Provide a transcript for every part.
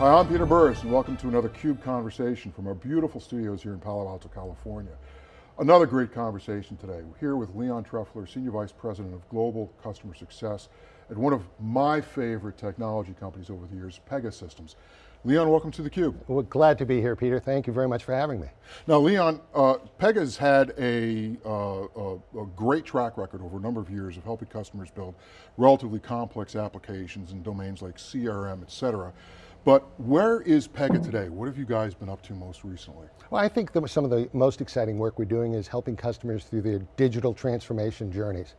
Hi, I'm Peter Burris and welcome to another CUBE Conversation from our beautiful studios here in Palo Alto, California. Another great conversation today. We're here with Leon Trefler, Senior Vice President of Global Customer Success at one of my favorite technology companies over the years, Pegasystems. Leon, welcome to theCUBE. Well, glad to be here, Peter. Thank you very much for having me. Now, Leon, uh, Pega's had a, uh, a, a, great track record over a number of years of helping customers build relatively complex applications in domains like CRM, et cetera. But where is Pega today? What have you guys been up to most recently? Well, I think that some of the most exciting work we're doing is helping customers through their digital transformation journeys.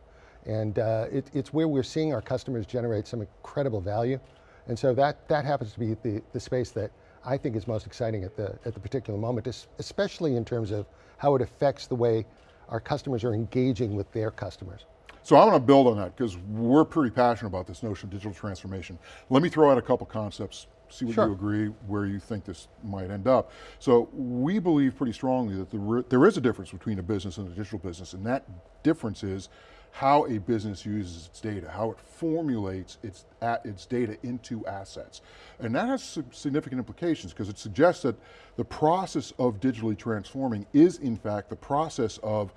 And uh, it, it's where we're seeing our customers generate some incredible value. And so that, that happens to be the, the space that I think is most exciting at the, at the particular moment, especially in terms of how it affects the way our customers are engaging with their customers. So I want to build on that because we're pretty passionate about this notion of digital transformation. Let me throw out a couple concepts see what sure. you agree, where you think this might end up. So we believe pretty strongly that there, there is a difference between a business and a digital business, and that difference is how a business uses its data, how it formulates its, its data into assets. And that has significant implications because it suggests that the process of digitally transforming is in fact the process of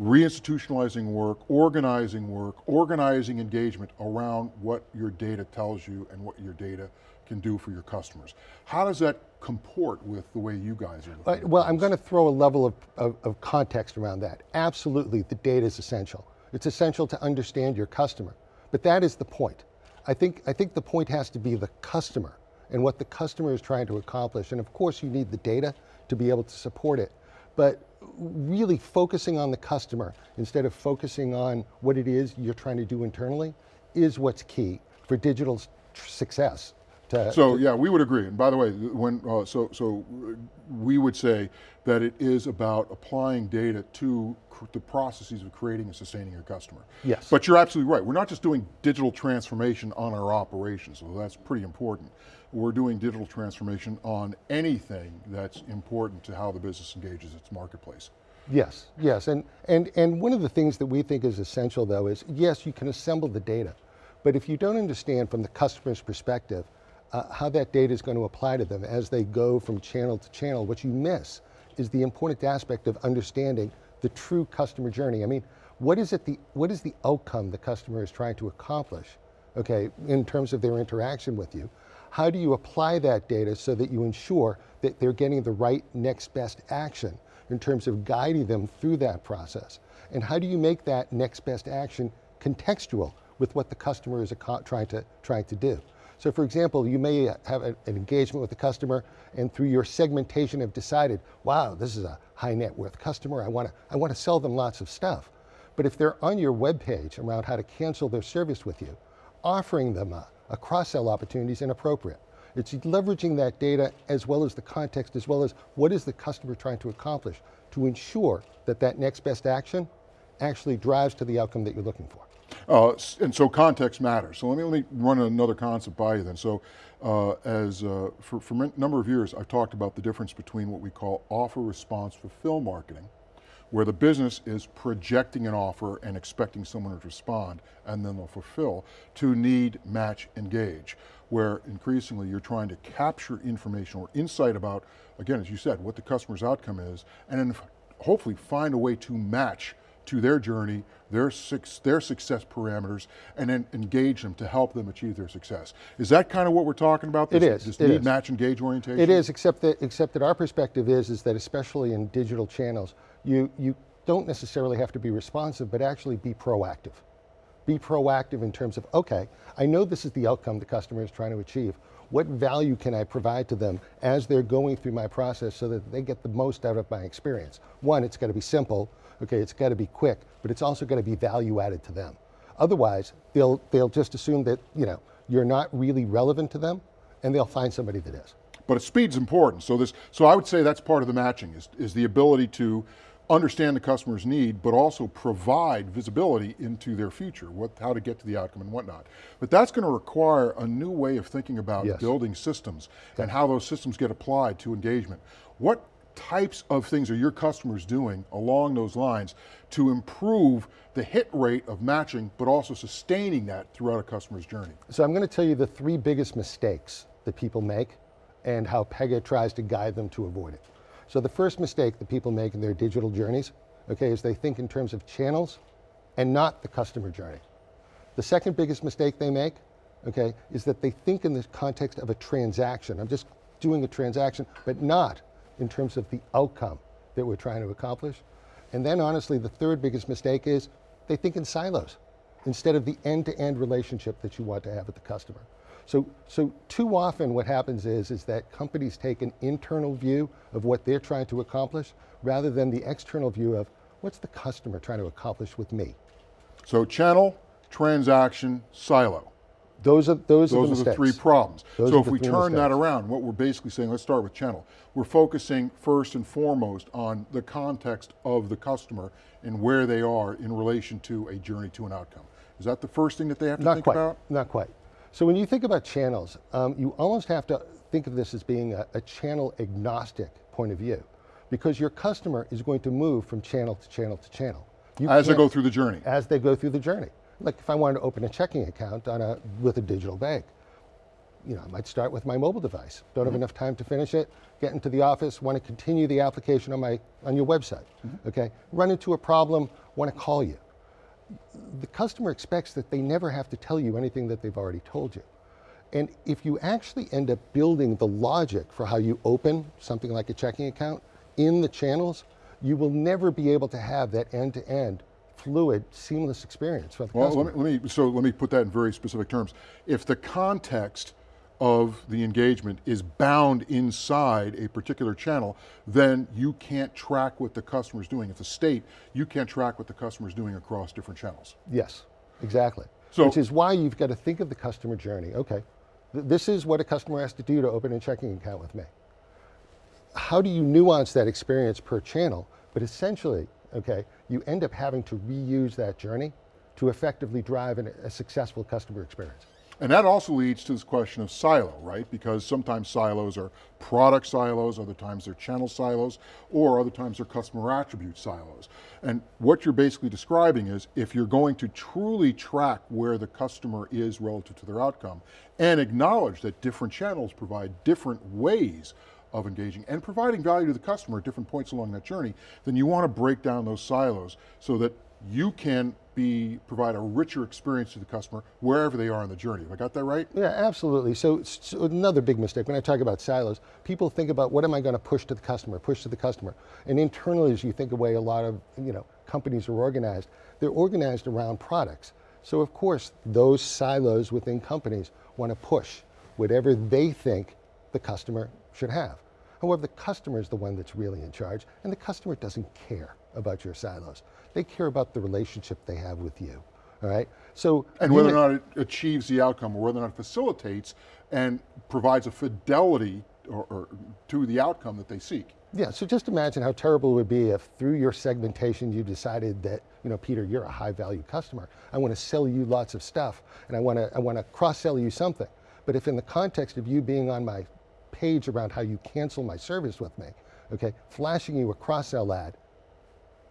reinstitutionalizing work, organizing work, organizing engagement around what your data tells you and what your data can do for your customers. How does that comport with the way you guys are uh, Well, I'm going to throw a level of, of, of context around that. Absolutely, the data is essential. It's essential to understand your customer, but that is the point. I think, I think the point has to be the customer and what the customer is trying to accomplish. And of course you need the data to be able to support it. But really focusing on the customer instead of focusing on what it is you're trying to do internally is what's key for digital success. To, so to yeah, we would agree. And by the way, when uh, so so we would say that it is about applying data to the processes of creating and sustaining your customer. Yes. But you're absolutely right. We're not just doing digital transformation on our operations, so that's pretty important. We're doing digital transformation on anything that's important to how the business engages its marketplace. Yes, yes, and, and, and one of the things that we think is essential though is, yes, you can assemble the data, but if you don't understand from the customer's perspective, uh, how that data is going to apply to them as they go from channel to channel. What you miss is the important aspect of understanding the true customer journey. I mean, what is, it the, what is the outcome the customer is trying to accomplish, okay, in terms of their interaction with you? How do you apply that data so that you ensure that they're getting the right next best action in terms of guiding them through that process? And how do you make that next best action contextual with what the customer is trying to, trying to do? So for example, you may have an engagement with the customer and through your segmentation have decided, wow, this is a high net worth customer, I want to, I want to sell them lots of stuff. But if they're on your web page around how to cancel their service with you, offering them a, a cross-sell opportunity is inappropriate. It's leveraging that data as well as the context, as well as what is the customer trying to accomplish to ensure that that next best action actually drives to the outcome that you're looking for. Uh, and so context matters. So let me, let me run another concept by you then. So uh, as uh, for, for a number of years, I've talked about the difference between what we call offer response fulfill marketing, where the business is projecting an offer and expecting someone to respond, and then they'll fulfill, to need, match, engage, where increasingly you're trying to capture information or insight about, again, as you said, what the customer's outcome is, and then hopefully find a way to match to their journey, their, their success parameters, and then engage them to help them achieve their success. Is that kind of what we're talking about? This, it is. This it need, is. match, engage orientation? It is, except that, except that our perspective is, is that especially in digital channels, you, you don't necessarily have to be responsive, but actually be proactive. Be proactive in terms of, okay, I know this is the outcome the customer is trying to achieve. What value can I provide to them as they're going through my process so that they get the most out of my experience? One, it's got to be simple. Okay, it's got to be quick, but it's also got to be value added to them. Otherwise, they'll, they'll just assume that you know, you're not really relevant to them and they'll find somebody that is. But speed's important. So this, so I would say that's part of the matching is, is the ability to understand the customer's need, but also provide visibility into their future, what, how to get to the outcome and whatnot. But that's going to require a new way of thinking about yes. building systems and how those systems get applied to engagement. What types of things are your customers doing along those lines to improve the hit rate of matching, but also sustaining that throughout a customer's journey? So I'm going to tell you the three biggest mistakes that people make and how Pega tries to guide them to avoid it. So the first mistake that people make in their digital journeys, okay, is they think in terms of channels and not the customer journey. The second biggest mistake they make, okay, is that they think in the context of a transaction. I'm just doing a transaction, but not in terms of the outcome that we're trying to accomplish. And then honestly, the third biggest mistake is they think in silos instead of the end-to-end relationship that you want to have with the customer. So, so too often what happens is, is that companies take an internal view of what they're trying to accomplish rather than the external view of what's the customer trying to accomplish with me. So channel, transaction, silo. Those are, those, are the are the three problems. Those So if we turn that around, what we're basically saying, let's start with channel. We're focusing first and foremost on the context of the customer and where they are in relation to a journey to an outcome. Is that the first thing that they have to Not think quite, about? not quite. So when you think about channels, um, you almost have to think of this as being a, a channel agnostic point of view because your customer is going to move from channel to channel to channel. You As they go through the journey. as they go through the journey. Like if I wanted to open a checking account on a, with a digital bank, you know, I might start with my mobile device. Don't have mm-hmm. enough time to finish it, get into the office, want to continue the application on, my, on your website, mm-hmm. okay? Run into a problem, want to call you. The customer expects that they never have to tell you anything that they've already told you. And if you actually end up building the logic for how you open something like a checking account in the channels, you will never be able to have that end-to-end fluid, seamless experience for the Well, customer. let me, let me, so let me put that in very specific terms. If the context of the engagement is bound inside a particular channel, then you can't track what the customer's doing. If the state, you can't track what the customer's doing across different channels. Yes, exactly. So- Which is why you've got to think of the customer journey. Okay, th- this is what a customer has to do to open a checking account with me. How do you nuance that experience per channel? But essentially, okay, you end up having to reuse that journey to effectively drive an, a successful customer experience. And that also leads to this question of silo, right? Because sometimes silos are product silos, other times they're channel silos, or other times they're customer attribute silos. And what you're basically describing is if you're going to truly track where the customer is relative to their outcome and acknowledge that different channels provide different ways of engaging and providing value to the customer at different points along that journey, then you want to break down those silos so that you can be provide a richer experience to the customer wherever they are on the journey. Have I got that right? Yeah, absolutely. So, so another big mistake, when I talk about silos, people think about what am I going to push to the customer, push to the customer. And internally, as you think of way a lot of you know, companies are organized, they're organized around products. So of course, those silos within companies want to push whatever they think the customer should have. However, the customer is the one that's really in charge, and the customer doesn't care about your silos. They care about the relationship they have with you. All right. So And whether or not it achieves the outcome or whether or not it facilitates and provides a fidelity or, or to the outcome that they seek. Yeah, so just imagine how terrible it would be if through your segmentation you decided that, you know, Peter, you're a high value customer. I want to sell you lots of stuff and I want to I want to cross sell you something. But if in the context of you being on my page around how you cancel my service with me, okay, flashing you a cross sell ad,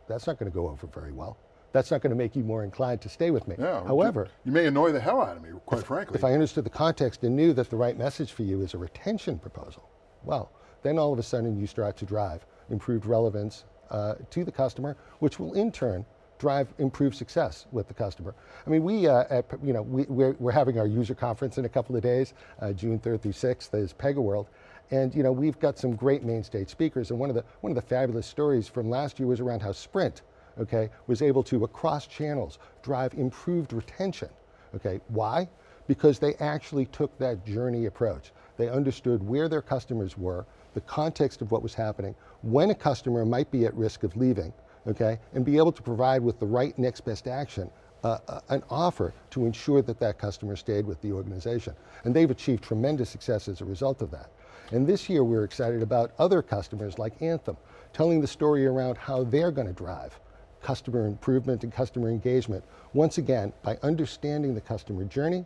that's not going to go over very well. That's not going to make you more inclined to stay with me. Yeah. However, you may annoy the hell out of me, quite frankly. if I understood the context and knew that the right message for you is a retention proposal, well, then all of a sudden you start to drive improved relevance uh, to the customer, which will in turn drive improved success with the customer. I mean, we, uh, at, you know, we, we're, we're having our user conference in a couple of days, uh, June 3rd through 6th is PegaWorld. And you know, we've got some great main stage speakers, and one of the one of the fabulous stories from last year was around how Sprint, okay, was able to across channels drive improved retention. Okay, why? Because they actually took that journey approach. They understood where their customers were, the context of what was happening, when a customer might be at risk of leaving, okay, and be able to provide with the right next best action uh, uh, an offer to ensure that that customer stayed with the organization. And they've achieved tremendous success as a result of that. And this year we're excited about other customers like Anthem, telling the story around how they're going to drive customer improvement and customer engagement. Once again, by understanding the customer journey,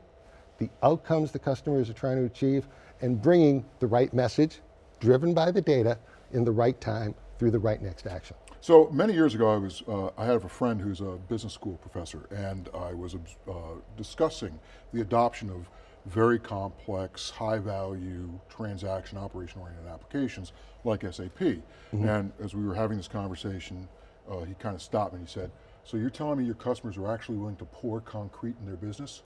the outcomes the customers are trying to achieve, and bringing the right message, driven by the data, in the right time through the right next action. So many years ago, I was uh, I had a friend who's a business school professor, and I was uh, discussing the adoption of very complex, high value, transaction, operation oriented applications like SAP. And as we were having this conversation, uh, he kind of stopped me and he said, so you're telling me your customers are actually willing to pour concrete in their business?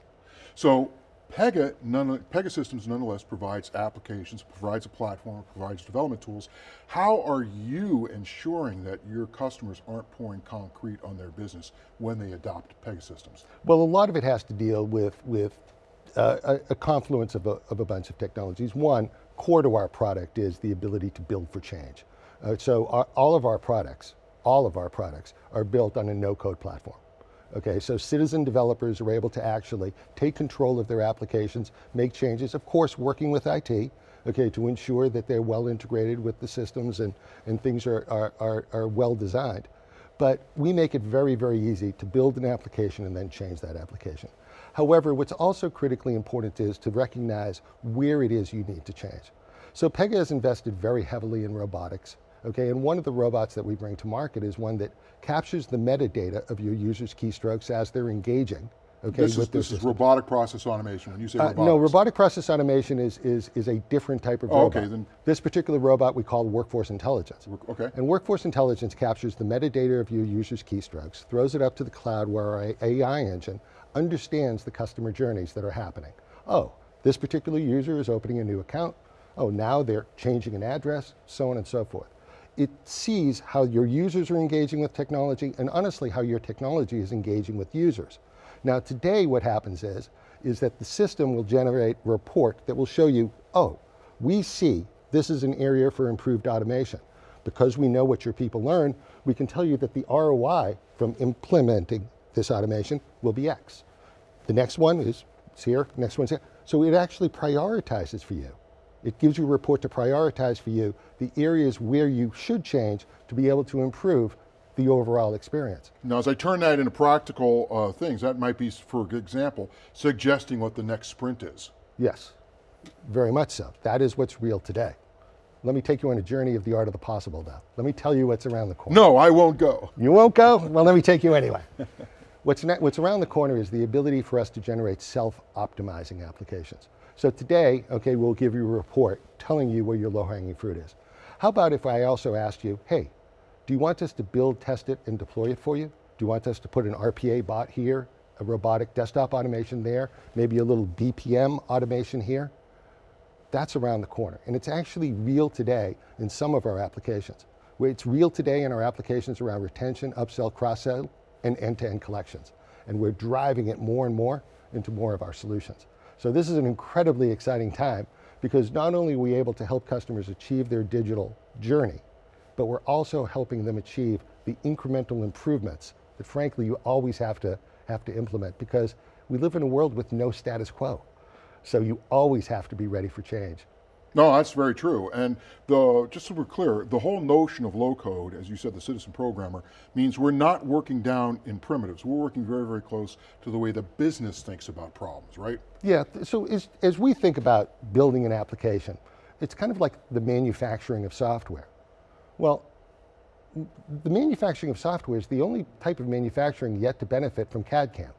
So Pega, none, Pegasystems nonetheless provides applications, provides a platform, provides development tools. How are you ensuring that your customers aren't pouring concrete on their business when they adopt Pegasystems? Well, a lot of it has to deal with, with uh, a, a confluence of a, of a bunch of technologies. One, core to our product is the ability to build for change. Uh, so our, all of our products, all of our products are built on a no-code platform. Okay, so citizen developers are able to actually take control of their applications, make changes, of course working with IT, okay, to ensure that they're well integrated with the systems and, and things are, are, are, are well designed. But we make it very, very easy to build an application and then change that application. However, what's also critically important is to recognize where it is you need to change. So Pega has invested very heavily in robotics, okay, and one of the robots that we bring to market is one that captures the metadata of your users' keystrokes as they're engaging, okay, This is, this is robotic process automation. When you say Uh, robotics. no, robotic process automation is, is, is a different type of Oh, robot. okay, then- This particular robot we call workforce intelligence. Okay. And workforce intelligence captures the metadata of your users' keystrokes, throws it up to the cloud where our AI engine understands the customer journeys that are happening. Oh, this particular user is opening a new account. Oh, now they're changing an address, so on and so forth. It sees how your users are engaging with technology and honestly how your technology is engaging with users. Now today what happens is, is that the system will generate a report that will show you, oh, we see this is an area for improved automation. Because we know what your people learn, we can tell you that the ROI from implementing this automation will be X. The next one is it's here, next one's here. So it actually prioritizes for you. It gives you a report to prioritize for you the areas where you should change to be able to improve the overall experience. Now, as I turn that into practical uh, things, that might be, for example, suggesting what the next sprint is. Yes, very much so. That is what's real today. Let me take you on a journey of the art of the possible now. Let me tell you what's around the corner. No, I won't go. You won't go? Well, let me take you anyway. what's, what's around the corner is the ability for us to generate self-optimizing applications. So today, okay, we'll give you a report telling you where your low-hanging fruit is. How about if I also asked you, hey, do you want us to build, test it, and deploy it for you? Do you want us to put an RPA bot here, a robotic desktop automation there, maybe a little BPM automation here? That's around the corner. And it's actually real today in some of our applications. It's real today in our applications around retention, upsell, cross-sell, and end-to-end collections. And we're driving it more and more into more of our solutions. So this is an incredibly exciting time because not only are we able to help customers achieve their digital journey, but we're also helping them achieve the incremental improvements that frankly you always have to, have to implement because we live in a world with no status quo. So you always have to be ready for change. No, that's very true. And the, just so we're clear, the whole notion of low code, as you said, the citizen programmer, means we're not working down in primitives. We're working very, very close to the way the business thinks about problems, right? Yeah, so as, as we think about building an application, it's kind of like the manufacturing of software. Well, the manufacturing of software is the only type of manufacturing yet to benefit from CAD-CAM.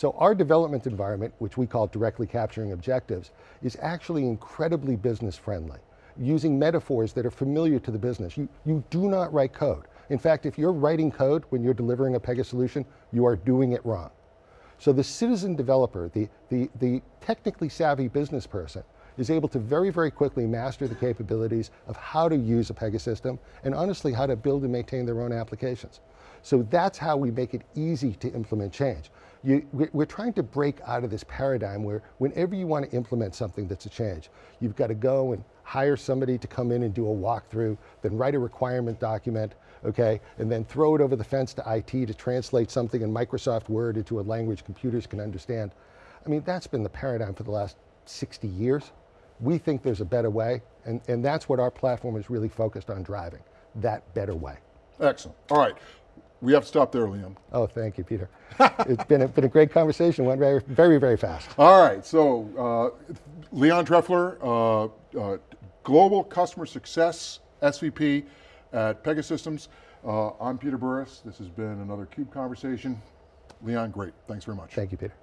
So our development environment, which we call directly capturing objectives, is actually incredibly business friendly, using metaphors that are familiar to the business. You, you do not write code. In fact, if you're writing code when you're delivering a Pega solution, you are doing it wrong. So the citizen developer, the, the, the technically savvy business person, is able to very, very quickly master the capabilities of how to use a Pega system and honestly how to build and maintain their own applications. So that's how we make it easy to implement change. You, we- we're trying to break out of this paradigm where whenever you want to implement something that's a change, you've got to go and hire somebody to come in and do a walkthrough, then write a requirement document, okay, and then throw it over the fence to IT to translate something in Microsoft Word into a language computers can understand. I mean, that's been the paradigm for the last 60 years. We think there's a better way, and, and that's what our platform is really focused on driving, that better way. Excellent. All right. We have to stop there, Liam. Oh, thank you, Peter. it's been a, been a great conversation, went very, very, very fast. All right, so uh, Leon Trefler, uh, uh, Global Customer Success SVP at Pegasystems. Uh, I'm Peter Burris. This has been another CUBE conversation. Leon, great. Thanks very much. Thank you, Peter.